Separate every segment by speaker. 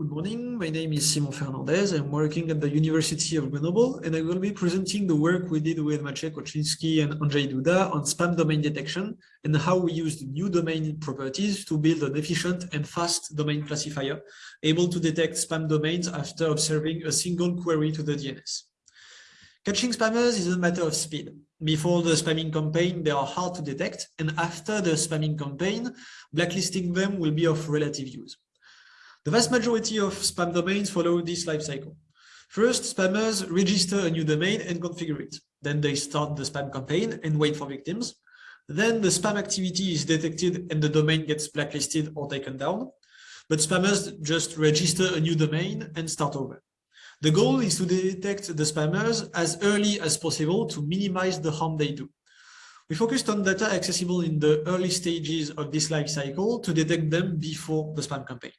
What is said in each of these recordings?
Speaker 1: Good morning. My name is Simon Fernandez. I'm working at the University of Grenoble, and I will be presenting the work we did with Maciej Korczyński and Andrzej Duda on spam domain detection and how we used new domain properties to build an efficient and fast domain classifier able to detect spam domains after observing a single query to the DNS. Catching spammers is a matter of speed. Before the spamming campaign, they are hard to detect, and after the spamming campaign, blacklisting them will be of relative use. The vast majority of spam domains follow this life cycle. First, spammers register a new domain and configure it. Then they start the spam campaign and wait for victims. Then the spam activity is detected and the domain gets blacklisted or taken down. But spammers just register a new domain and start over. The goal is to detect the spammers as early as possible to minimize the harm they do. We focused on data accessible in the early stages of this life cycle to detect them before the spam campaign.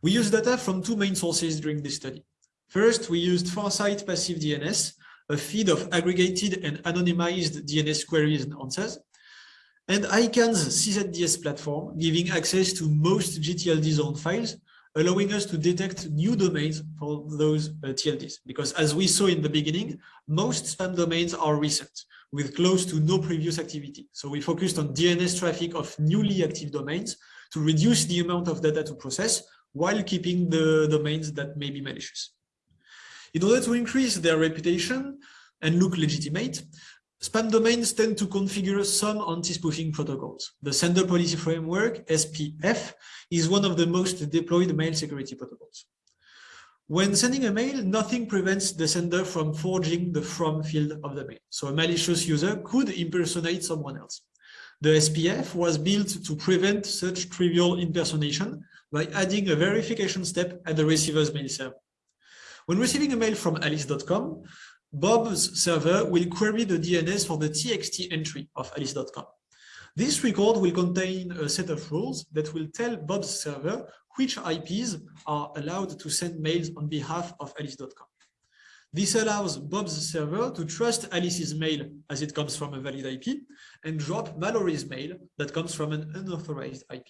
Speaker 1: We used data from two main sources during this study. First, we used Farsight Passive DNS, a feed of aggregated and anonymized DNS queries and answers, and ICANN's CZDS platform, giving access to most GTLD zone files, allowing us to detect new domains for those uh, TLDs. Because as we saw in the beginning, most spam domains are recent, with close to no previous activity. So we focused on DNS traffic of newly active domains to reduce the amount of data to process while keeping the domains that may be malicious. In order to increase their reputation and look legitimate, spam domains tend to configure some anti-spoofing protocols. The Sender Policy Framework, SPF, is one of the most deployed mail security protocols. When sending a mail, nothing prevents the sender from forging the from field of the mail. So a malicious user could impersonate someone else. The SPF was built to prevent such trivial impersonation by adding a verification step at the receiver's mail server. When receiving a mail from alice.com, Bob's server will query the DNS for the TXT entry of alice.com. This record will contain a set of rules that will tell Bob's server which IPs are allowed to send mails on behalf of alice.com. This allows Bob's server to trust Alice's mail as it comes from a valid IP and drop Mallory's mail that comes from an unauthorized IP.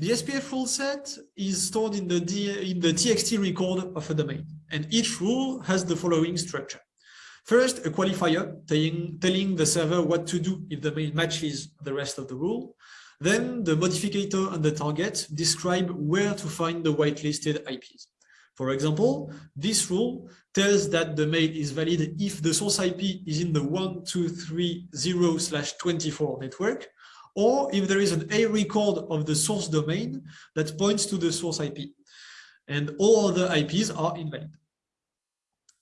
Speaker 1: The SPF rule set is stored in the, D, in the TXT record of a domain, and each rule has the following structure. First, a qualifier telling, telling the server what to do if the mail matches the rest of the rule. Then the modificator and the target describe where to find the whitelisted IPs. For example, this rule tells that the mail is valid if the source IP is in the 1230/24 network, or if there is an A record of the source domain that points to the source IP, and all other IPs are invalid.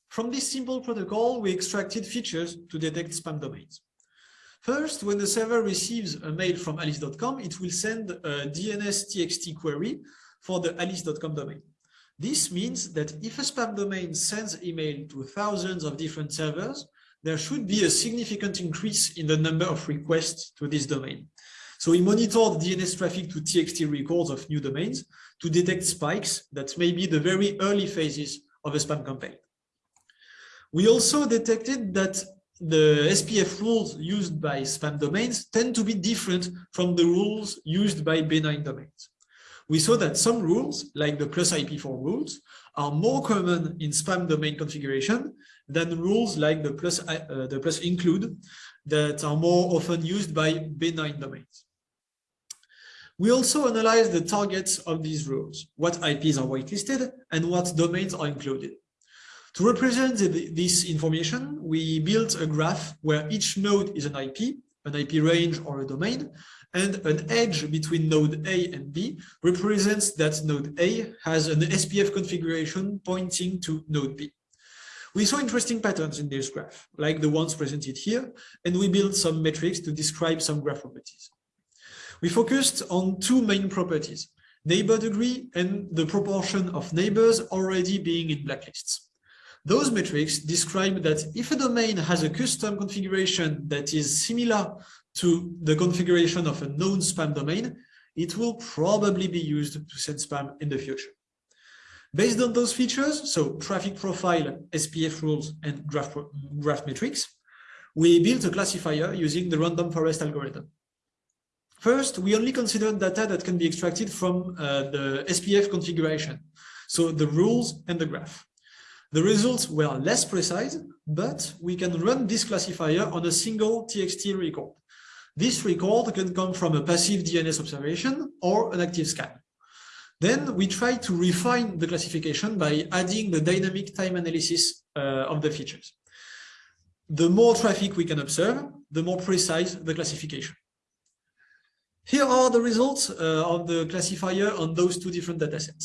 Speaker 1: From this simple protocol, we extracted features to detect spam domains. First, when the server receives a mail from alice.com, it will send a DNS TXT query for the alice.com domain. This means that if a spam domain sends email to thousands of different servers, there should be a significant increase in the number of requests to this domain. So we monitored DNS traffic to TXT records of new domains to detect spikes that may be the very early phases of a spam campaign. We also detected that the SPF rules used by spam domains tend to be different from the rules used by benign domains. We saw that some rules, like the plus IP4 rules, are more common in spam domain configuration than rules like the plus, uh, the plus include that are more often used by benign domains. We also analyze the targets of these rules, what IPs are whitelisted and what domains are included. To represent this information, we built a graph where each node is an IP, an IP range or a domain, and an edge between node A and B represents that node A has an SPF configuration pointing to node B. We saw interesting patterns in this graph, like the ones presented here, and we built some metrics to describe some graph properties. We focused on two main properties, neighbor degree and the proportion of neighbors already being in blacklists. Those metrics describe that if a domain has a custom configuration that is similar to the configuration of a known spam domain, it will probably be used to send spam in the future. Based on those features, so traffic profile, SPF rules, and graph, graph metrics, we built a classifier using the random forest algorithm. First, we only consider data that can be extracted from uh, the SPF configuration, so the rules and the graph. The results were less precise, but we can run this classifier on a single TXT record. This record can come from a passive DNS observation or an active scan. Then we try to refine the classification by adding the dynamic time analysis uh, of the features. The more traffic we can observe, the more precise the classification. Here are the results uh, of the classifier on those two different datasets.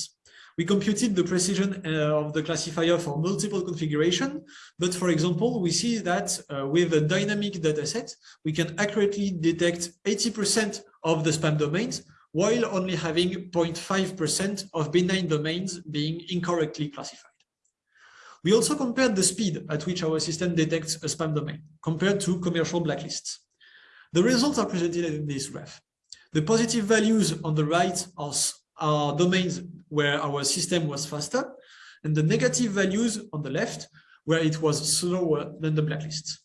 Speaker 1: We computed the precision uh, of the classifier for multiple configuration, but for example, we see that uh, with a dynamic dataset, we can accurately detect 80% of the spam domains, while only having 0.5% of benign domains being incorrectly classified. We also compared the speed at which our system detects a spam domain compared to commercial blacklists. The results are presented in this graph. The positive values on the right are, are domains where our system was faster, and the negative values on the left where it was slower than the blacklists.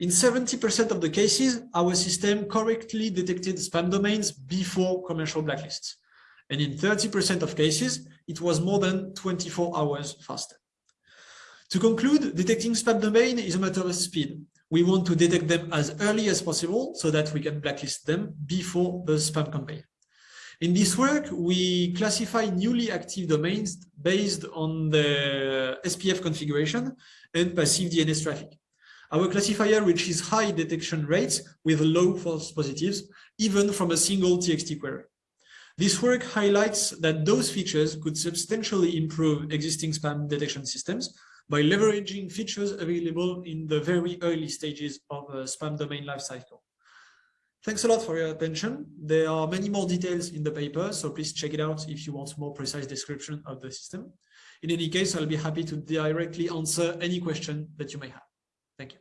Speaker 1: In 70% of the cases, our system correctly detected spam domains before commercial blacklists. And in 30% of cases, it was more than 24 hours faster. To conclude, detecting spam domain is a matter of speed. We want to detect them as early as possible so that we can blacklist them before the spam campaign. In this work, we classify newly active domains based on the SPF configuration and passive DNS traffic. Our classifier reaches high detection rates with low false positives, even from a single TXT query. This work highlights that those features could substantially improve existing spam detection systems by leveraging features available in the very early stages of a spam domain lifecycle. Thanks a lot for your attention. There are many more details in the paper, so please check it out if you want more precise description of the system. In any case, I'll be happy to directly answer any question that you may have. Thank you.